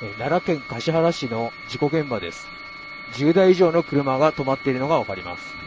奈良県橿原市の事故現場です。10台以上の車が止まっているのがわかります。